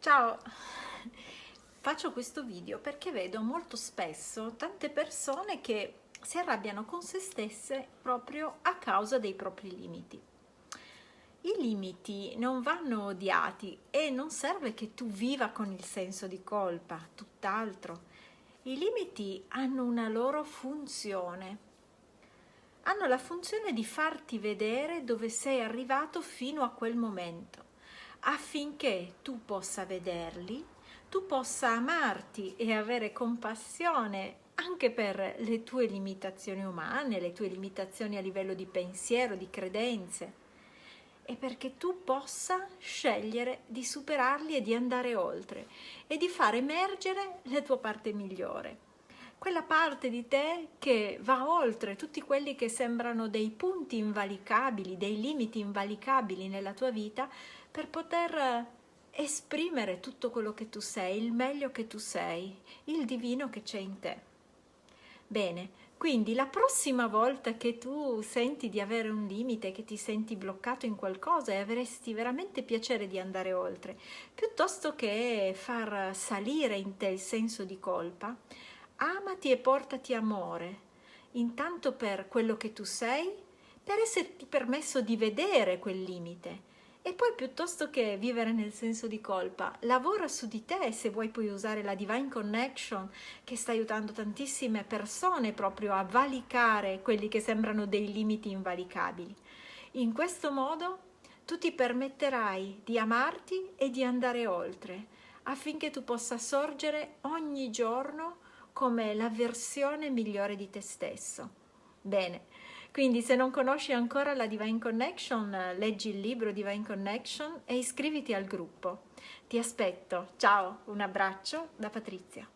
Ciao! Faccio questo video perché vedo molto spesso tante persone che si arrabbiano con se stesse proprio a causa dei propri limiti. I limiti non vanno odiati e non serve che tu viva con il senso di colpa, tutt'altro. I limiti hanno una loro funzione. Hanno la funzione di farti vedere dove sei arrivato fino a quel momento affinché tu possa vederli, tu possa amarti e avere compassione anche per le tue limitazioni umane, le tue limitazioni a livello di pensiero, di credenze, e perché tu possa scegliere di superarli e di andare oltre e di far emergere la tua parte migliore quella parte di te che va oltre tutti quelli che sembrano dei punti invalicabili, dei limiti invalicabili nella tua vita per poter esprimere tutto quello che tu sei, il meglio che tu sei, il divino che c'è in te. Bene, quindi la prossima volta che tu senti di avere un limite, che ti senti bloccato in qualcosa e avresti veramente piacere di andare oltre, piuttosto che far salire in te il senso di colpa, amati e portati amore, intanto per quello che tu sei, per esserti permesso di vedere quel limite e poi piuttosto che vivere nel senso di colpa, lavora su di te se vuoi puoi usare la Divine Connection che sta aiutando tantissime persone proprio a valicare quelli che sembrano dei limiti invalicabili. In questo modo tu ti permetterai di amarti e di andare oltre affinché tu possa sorgere ogni giorno come la versione migliore di te stesso. Bene, quindi se non conosci ancora la Divine Connection, leggi il libro Divine Connection e iscriviti al gruppo. Ti aspetto. Ciao, un abbraccio da Patrizia.